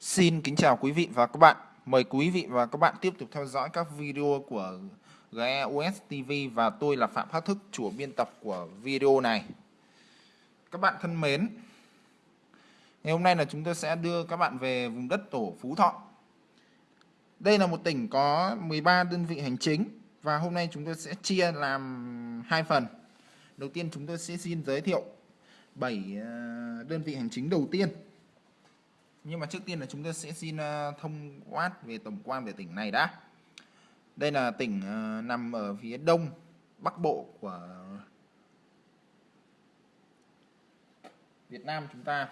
Xin kính chào quý vị và các bạn. Mời quý vị và các bạn tiếp tục theo dõi các video của GEOS TV và tôi là Phạm Phát Thức, chủ biên tập của video này. Các bạn thân mến, ngày hôm nay là chúng tôi sẽ đưa các bạn về vùng đất tổ Phú Thọ. Đây là một tỉnh có 13 đơn vị hành chính và hôm nay chúng tôi sẽ chia làm hai phần. Đầu tiên chúng tôi sẽ xin giới thiệu 7 ờ, đơn vị hành chính đầu tiên nhưng mà trước tiên là chúng ta sẽ xin ờ, thông quát về tổng quan về tỉnh này đã đây là tỉnh ờ, nằm ở phía đông bắc bộ của Việt Nam chúng ta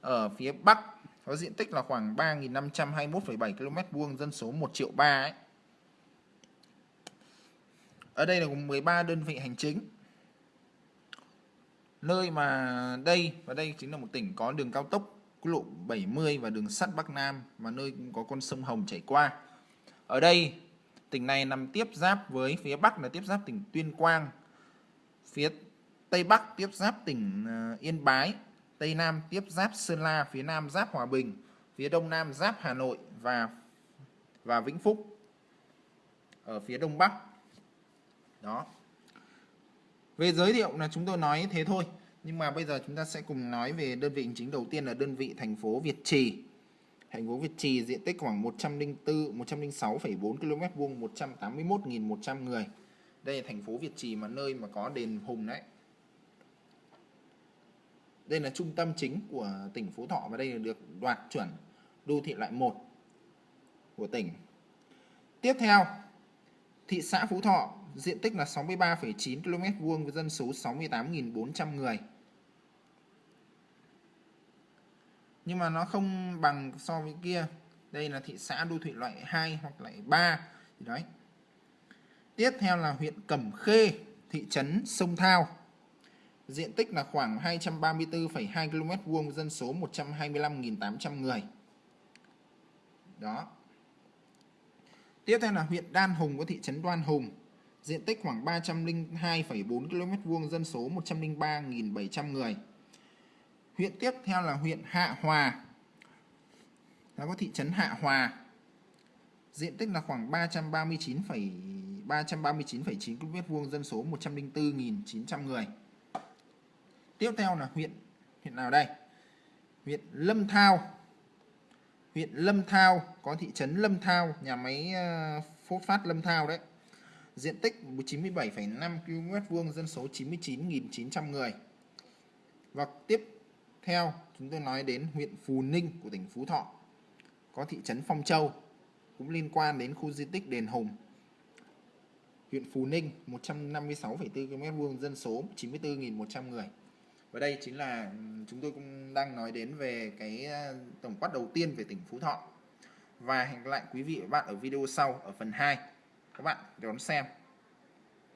ở phía bắc có diện tích là khoảng 3.521,7 km vuông dân số 1 triệu 3 ấy. Ở đây là gồm 13 đơn vị hành chính. Nơi mà đây và đây chính là một tỉnh có đường cao tốc quốc lộ 70 và đường sắt Bắc Nam mà nơi cũng có con sông Hồng chảy qua. Ở đây, tỉnh này nằm tiếp giáp với phía Bắc là tiếp giáp tỉnh Tuyên Quang, phía Tây Bắc tiếp giáp tỉnh à, Yên Bái, Tây Nam tiếp giáp Sơn La, phía Nam giáp Hòa Bình, phía Đông Nam giáp Hà Nội và và Vĩnh Phúc ở phía Đông Bắc. Đó. Về giới thiệu là chúng tôi nói thế thôi. Nhưng mà bây giờ chúng ta sẽ cùng nói về đơn vị hành chính đầu tiên là đơn vị thành phố Việt Trì. Thành phố Việt Trì diện tích khoảng 104 106,4 km vuông, 181.100 người. Đây là thành phố Việt Trì mà nơi mà có đền Hùng đấy. Đây là trung tâm chính của tỉnh Phú Thọ và đây là được đoạt chuẩn đô thị loại 1 của tỉnh. Tiếp theo, thị xã Phú Thọ diện tích là 63,9 km vuông với dân số 68.400 người. Nhưng mà nó không bằng so với kia. Đây là thị xã đô thị loại 2 hoặc loại 3 thì đấy. Tiếp theo là huyện Cẩm Khê, thị trấn Sông Thao. Diện tích là khoảng 234,2 km vuông, dân số 125.800 người. Đó. Tiếp theo là huyện Đan Hùng có thị trấn Đoan Hùng, diện tích khoảng 302,4 km vuông, dân số 103.700 người. Huyện tiếp theo là huyện Hạ Hòa. nó có thị trấn Hạ Hòa. Diện tích là khoảng 339, 339,9 km vuông, dân số 104.900 người. Tiếp theo là huyện huyện nào đây? Huyện Lâm Thao. Huyện Lâm Thao có thị trấn Lâm Thao, nhà máy ờ, phốt phát Lâm Thao đấy diện tích 97,5 km vuông, dân số 99.900 người. Và tiếp theo chúng tôi nói đến huyện Phù Ninh của tỉnh Phú Thọ. Có thị trấn Phong Châu cũng liên quan đến khu di tích Đền Hùng. Huyện Phù Ninh 156,4 km vuông, dân số 94.100 người. Và đây chính là chúng tôi cũng đang nói đến về cái à, tổng quát đầu tiên về tỉnh Phú Thọ. Và hẹn gặp lại quý vị và các bạn ở video sau ở phần 2 các bạn đón xem.